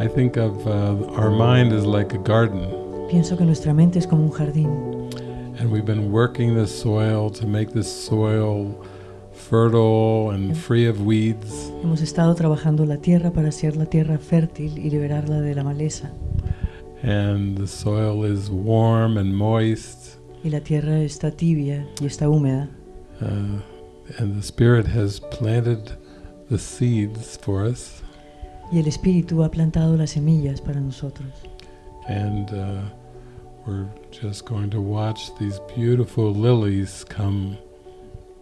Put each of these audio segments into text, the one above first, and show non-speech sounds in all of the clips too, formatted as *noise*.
I think of uh, our mind as like a garden, Pienso que nuestra mente es como un jardín and we've been working the soil to make this soil fertile and free of weeds. Hemos estado trabajando la tierra para hacer la tierra fértil y liberarla de la maleza. And the soil is warm and moist, Y la tierra está tibia y está húmeda. uh, and the Spirit has planted the seeds for us. Y el Espíritu ha plantado las semillas para nosotros. And uh, we're just going to watch these beautiful lilies come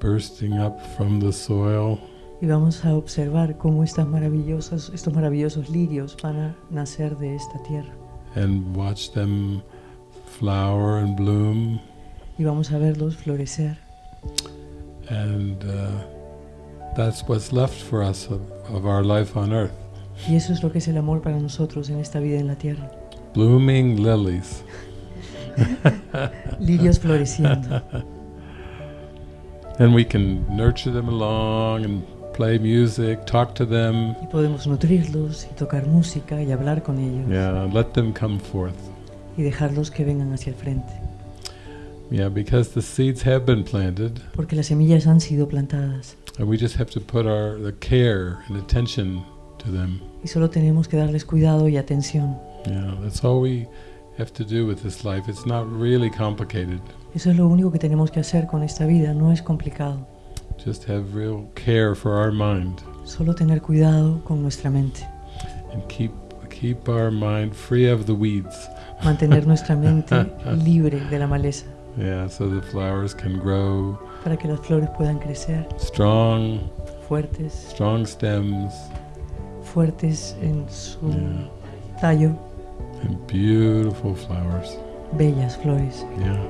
bursting up from the soil. Y vamos a observar cómo estas maravillosas, estos maravillosos lirios van a nacer de esta tierra. and watch them flower and bloom. Y vamos a verlos florecer. And uh, that's what's left for us of, of our life on earth. Y eso es lo que es el amor para nosotros en esta vida en la tierra. Blooming lilies. *laughs* Lirios floreciendo. And we can nurture them along and play music, talk to them. Y podemos nutrirlos y tocar música y hablar con ellos. Yeah, let them come forth. Y dejarlos que vengan hacia el frente. Yeah, because the seeds have been planted, Porque las semillas han sido plantadas. and we just have to put our the care and attention to them. Y solo tenemos que darles cuidado y atención. Yeah, that's all we have to do with this life. It's not really complicated. Eso es lo único que tenemos que hacer con esta vida. No es complicado. Just have real care for our mind Solo tener cuidado con nuestra mente. and keep keep our mind free of the weeds. *laughs* Mantener nuestra mente *laughs* libre de la maleza. Yeah, so the flowers can grow Para que las flores puedan crecer strong, fuertes. strong stems Fuertes en su Yeah. tallo. and beautiful flowers. Bellas flores. Yeah.